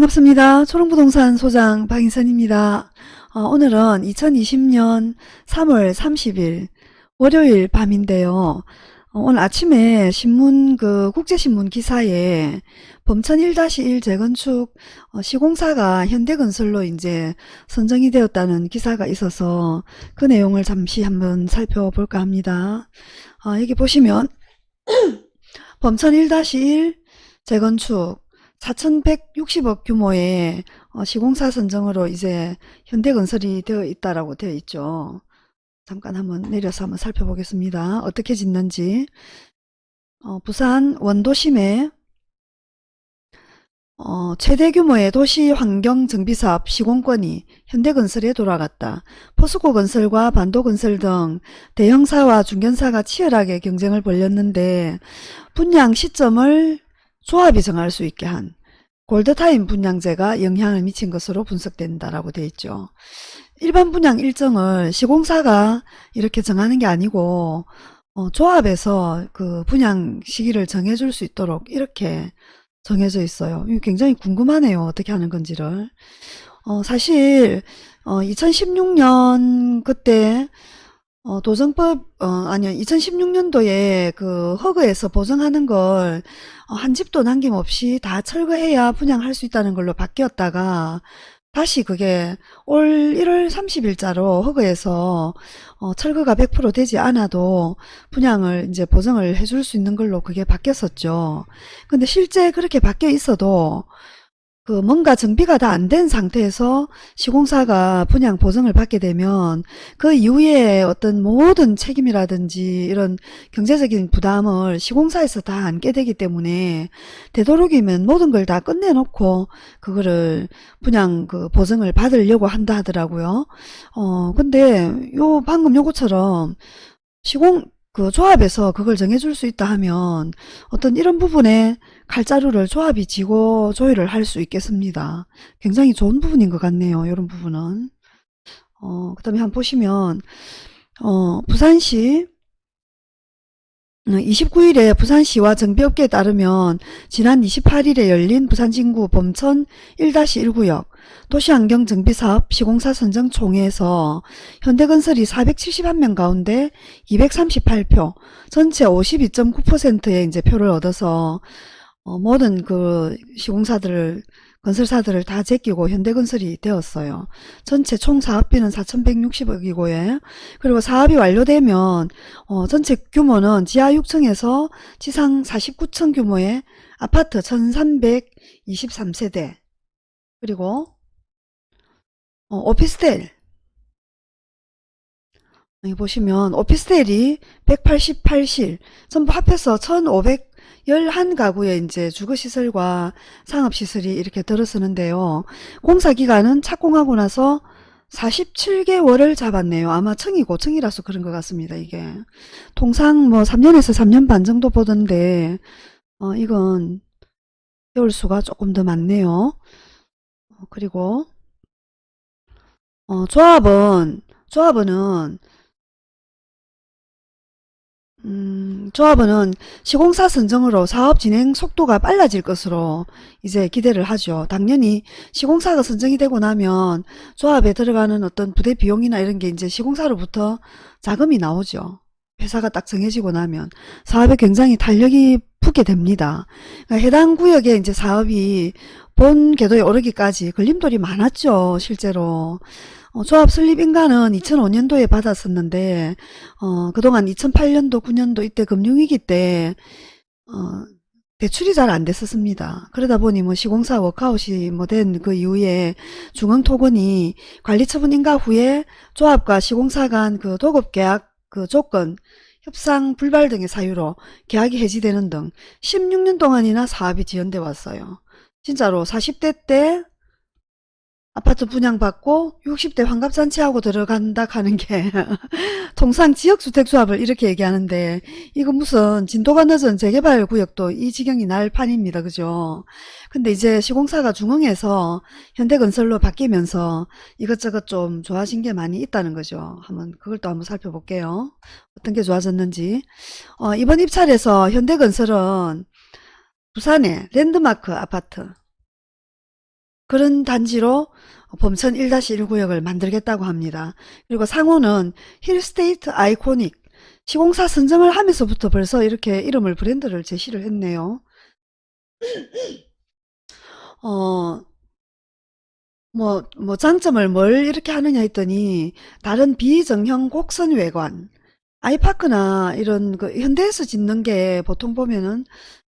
반갑습니다. 초롱부동산 소장 박인선입니다. 어, 오늘은 2020년 3월 30일 월요일 밤인데요. 어, 오늘 아침에 신문 그 국제신문 기사에 범천 1-1 재건축 어, 시공사가 현대건설로 이제 선정이 되었다는 기사가 있어서 그 내용을 잠시 한번 살펴볼까 합니다. 어, 여기 보시면 범천 1-1 재건축 4,160억 규모의 어, 시공사 선정으로 이제 현대건설이 되어 있다라고 되어 있죠. 잠깐 한번 내려서 한번 살펴보겠습니다. 어떻게 짓는지. 어, 부산 원도심에 어, 최대 규모의 도시 환경 정비사업 시공권이 현대건설에 돌아갔다. 포스코건설과 반도건설 등 대형사와 중견사가 치열하게 경쟁을 벌였는데 분양 시점을 조합이 정할 수 있게 한 골드타임 분양제가 영향을 미친 것으로 분석된다라고 되어 있죠. 일반 분양 일정을 시공사가 이렇게 정하는 게 아니고 어, 조합에서 그 분양 시기를 정해줄 수 있도록 이렇게 정해져 있어요. 굉장히 궁금하네요. 어떻게 하는 건지를. 어, 사실 어, 2016년 그때 어, 도정법, 어, 아니요, 2016년도에 그 허그에서 보정하는 걸, 어, 한 집도 남김없이 다 철거해야 분양할 수 있다는 걸로 바뀌었다가, 다시 그게 올 1월 30일자로 허그에서 어, 철거가 100% 되지 않아도 분양을 이제 보정을 해줄 수 있는 걸로 그게 바뀌었었죠. 근데 실제 그렇게 바뀌어 있어도 그 뭔가 정비가 다 안 된 상태에서 시공사가 분양 보증을 받게 되면 그 이후에 어떤 모든 책임이라든지 이런 경제적인 부담을 시공사에서 다 안게 되기 때문에 되도록이면 모든 걸 다 끝내놓고 그거를 분양 그 보증을 받으려고 한다 하더라고요. 어 근데 요 방금 요거처럼 시공 그 조합에서 그걸 정해줄 수 있다 하면 어떤 이런 부분에 칼자루를 조합이 지고 조율을 할 수 있겠습니다. 굉장히 좋은 부분인 것 같네요. 이런 부분은. 어, 그 다음에 한번 보시면 어, 부산시 29일에 부산시와 정비업계에 따르면 지난 28일에 열린 부산진구 범천 1-1구역 도시환경정비사업 시공사 선정 총회에서 현대건설이 471명 가운데 238표, 전체 52.9%의 이제 표를 얻어서 어, 모든 그 시공사들을 건설사들을 다 제끼고 현대건설이 되었어요. 전체 총 사업비는 4,160억이고요. 그리고 사업이 완료되면 어, 전체 규모는 지하 6층에서 지상 49층 규모의 아파트 1,323세대 그리고 어, 오피스텔 여기 보시면 오피스텔이 188실 전부 합해서 1,500 11가구의 이제 주거시설과 상업시설이 이렇게 들어서는데요. 공사기간은 착공하고 나서 47개월을 잡았네요. 아마 층이 고층이라서 그런 것 같습니다. 이게 통상 뭐 3년에서 3년 반 정도 보던데 어, 이건 세월 수가 조금 더 많네요. 어, 그리고 어, 조합은 조합은 음, 조합원은 시공사 선정으로 사업 진행 속도가 빨라질 것으로 이제 기대를 하죠. 당연히 시공사가 선정이 되고 나면 조합에 들어가는 어떤 부대 비용이나 이런 게 이제 시공사로부터 자금이 나오죠. 회사가 딱 정해지고 나면 사업에 굉장히 탄력이 붙게 됩니다. 그러니까 해당 구역에 이제 사업이 본 궤도에 오르기까지 걸림돌이 많았죠. 실제로. 어, 조합 설립 인가는 2005년도에 받았었는데 어, 그동안 2008년도 9년도 이때 금융위기 때 어, 대출이 잘 안 됐었습니다. 그러다 보니 뭐 시공사 워크아웃이 뭐 된 그 이후에 중앙토건이 관리처분 인가 후에 조합과 시공사 간 그 도급계약 그 조건 협상 불발 등의 사유로 계약이 해지되는 등 16년 동안이나 사업이 지연돼 왔어요. 진짜로 40대 때 아파트 분양받고 60대 환갑잔치하고 들어간다 하는 게 통상 지역주택조합을 이렇게 얘기하는데 이거 무슨 진도가 늦은 재개발 구역도 이 지경이 날 판입니다. 그죠? 근데 이제 시공사가 중흥에서 현대건설로 바뀌면서 이것저것 좀 좋아진 게 많이 있다는 거죠. 한번 그걸 또 한번 살펴볼게요. 어떤 게 좋아졌는지. 어, 이번 입찰에서 현대건설은 부산의 랜드마크 아파트 그런 단지로 범천 1-1구역을 만들겠다고 합니다. 그리고 상호는 힐스테이트 아이코닉 시공사 선정을 하면서부터 벌써 이렇게 이름을 브랜드를 제시를 했네요. 어, 뭐, 뭐 장점을 뭘 이렇게 하느냐 했더니 다른 비정형 곡선 외관 아이파크나 이런 그 현대에서 짓는 게 보통 보면은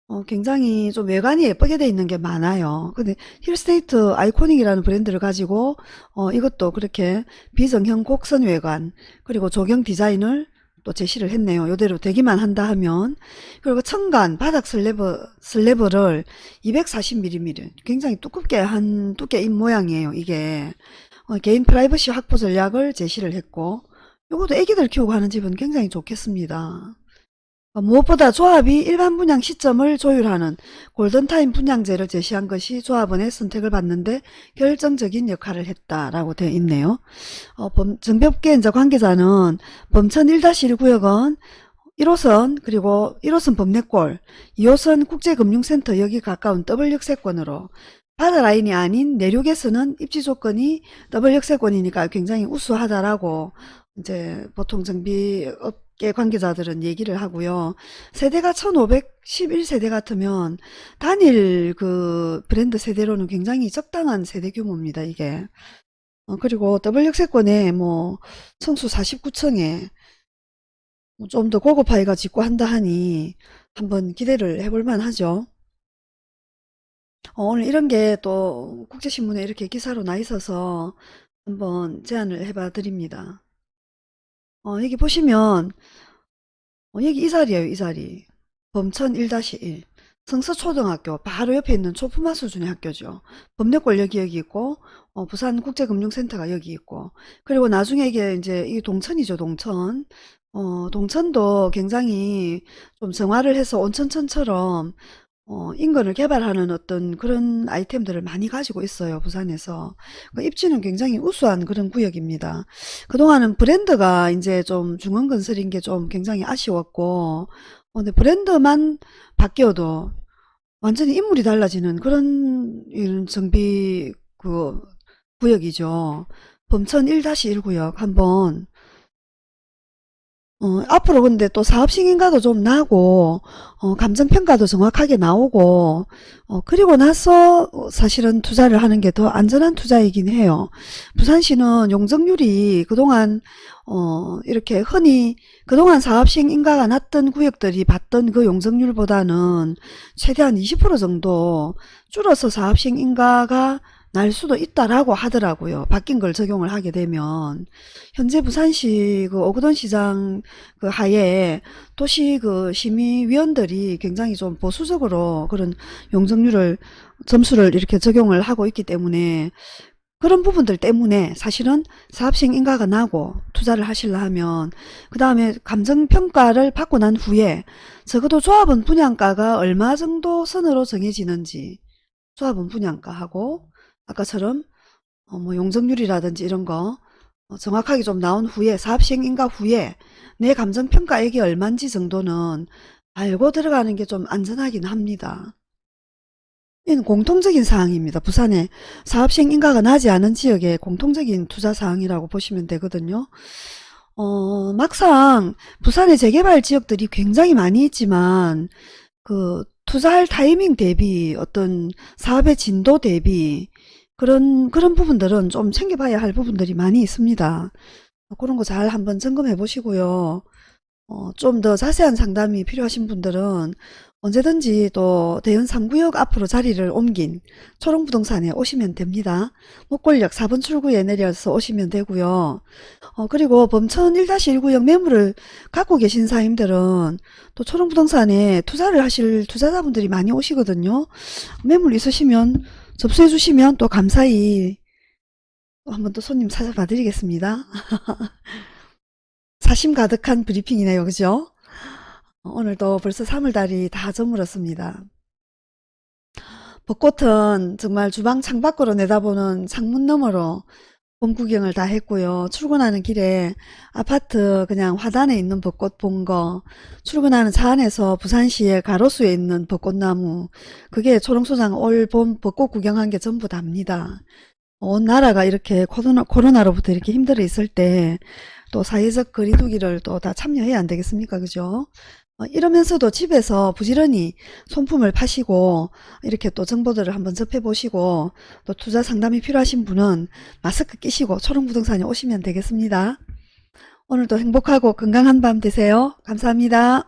어, 굉장히 좀 외관이 예쁘게 돼 있는 게 많아요. 근데 힐스테이트 아이코닉이라는 브랜드를 가지고 어, 이것도 그렇게 비정형 곡선 외관 그리고 조경 디자인을 또 제시를 했네요. 이대로 되기만 한다 하면 그리고 층간 바닥 슬래브 슬래브를 240mm 굉장히 두껍게 한 두께인 모양이에요. 이게 어, 개인 프라이버시 확보 전략을 제시를 했고 이것도 애기들 키우고 하는 집은 굉장히 좋겠습니다. 어, 무엇보다 조합이 일반 분양 시점을 조율하는 골든타임 분양제를 제시한 것이 조합원의 선택을 받는데 결정적인 역할을 했다라고 되어 있네요. 어, 범, 정비업계 이제 관계자는 범천 1-1 구역은 1호선 그리고 1호선 범내골 2호선 국제금융센터 여기 가까운 더블 역세권으로 바다 라인이 아닌 내륙에서는 입지 조건이 더블 역세권이니까 굉장히 우수하다라고 이제 보통 정비업 계 관계자들은 얘기를 하고요. 세대가 1511세대 같으면 단일 그 브랜드 세대로는 굉장히 적당한 세대 규모입니다. 이게. 어, 그리고 더블 역세권에 뭐 층수 49층에 뭐 좀더 고급화해가 짓고 한다 하니 한번 기대를 해볼 만 하죠. 어, 오늘 이런 게 또 국제신문에 이렇게 기사로 나 있어서 한번 제안을 해봐 드립니다. 어, 여기 보시면 어, 여기 이 자리예요 이 자리. 범천 1-1 성서초등학교 바로 옆에 있는 초품화 수준의 학교죠. 여기 여기 있고 어, 부산국제금융센터가 여기 있고. 그리고 나중에 이게 이제 이 동천이죠 동천. 어, 동천도 굉장히 좀 정화를 해서 온천천처럼 어, 인근을 개발하는 어떤 그런 아이템들을 많이 가지고 있어요. 부산에서. 그 입지는 굉장히 우수한 그런 구역입니다. 그동안은 브랜드가 이제 좀 중원건설인 게 좀 굉장히 아쉬웠고, 어, 근데 브랜드만 바뀌어도 완전히 인물이 달라지는 그런 이런 정비 그 구역이죠. 범천 1-1 구역 한번 어, 앞으로 근데 또 사업 승인가도 좀 나고 어, 감정평가도 정확하게 나오고 어, 그리고 나서 사실은 투자를 하는 게 더 안전한 투자이긴 해요. 부산시는 용적률이 그동안 어, 이렇게 흔히 그동안 사업 승인가가 났던 구역들이 받던 그 용적률보다는 최대한 20% 정도 줄어서 사업 승인가가 날 수도 있다라고 하더라고요. 바뀐 걸 적용을 하게 되면 현재 부산시 그 오거돈 시장 그 하에 도시 그 심의위원들이 굉장히 좀 보수적으로 그런 용적률을 점수를 이렇게 적용을 하고 있기 때문에 그런 부분들 때문에 사실은 사업식 인가가 나고 투자를 하실라 하면 그 다음에 감정평가를 받고 난 후에 적어도 조합원 분양가가 얼마 정도 선으로 정해지는지 조합원 분양가하고 아까처럼 어, 뭐 용적률이라든지 이런 거 어, 정확하게 좀 나온 후에 사업 시행 인가 후에 내 감정평가액이 얼마인지 정도는 알고 들어가는 게 좀 안전하긴 합니다. 이는 공통적인 사항입니다. 부산에 사업 시행 인가가 나지 않은 지역의 공통적인 투자 사항이라고 보시면 되거든요. 어, 막상 부산의 재개발 지역들이 굉장히 많이 있지만 그 투자할 타이밍 대비 어떤 사업의 진도 대비 그런 그런 부분들은 좀 챙겨봐야 할 부분들이 많이 있습니다. 그런 거 잘 한번 점검해 보시고요. 어, 좀 더 자세한 상담이 필요하신 분들은 언제든지 또 대연 3구역 앞으로 자리를 옮긴 초롱부동산에 오시면 됩니다. 목골역 4번 출구에 내려서 오시면 되고요. 어, 그리고 범천 1-1구역 매물을 갖고 계신 사임들은 또 초롱부동산에 투자를 하실 투자자분들이 많이 오시거든요. 매물 있으시면 접수해 주시면 또 감사히 한번 또 손님 찾아봐 드리겠습니다. 사심 가득한 브리핑이네요. 그죠? 오늘도 벌써 3월달이 다 저물었습니다. 벚꽃은 정말 주방 창밖으로 내다보는 창문 너머로 봄 구경을 다 했고요. 출근하는 길에 아파트 그냥 화단에 있는 벚꽃 본 거, 출근하는 차 안에서 부산시의 가로수에 있는 벚꽃나무, 그게 초롱소장 올 봄 벚꽃 구경한 게 전부 답니다. 온 나라가 이렇게 코로나, 코로나로부터 이렇게 힘들어 있을 때 또 사회적 거리두기를 또 다 참여해야 안 되겠습니까? 그죠? 어, 이러면서도 집에서 부지런히 손품을 파시고 이렇게 또 정보들을 한번 접해보시고 또 투자 상담이 필요하신 분은 마스크 끼시고 초롱부동산에 오시면 되겠습니다. 오늘도 행복하고 건강한 밤 되세요. 감사합니다.